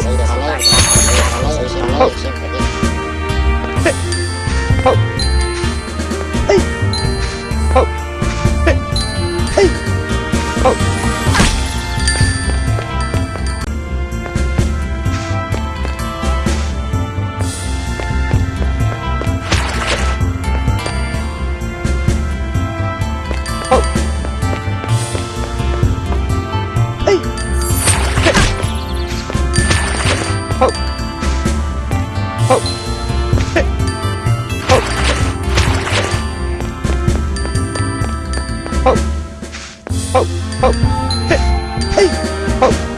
谁的房间有一些谁的房间有一些谁有一些ほっほっほっほっほっほっほっほっほっほっほっ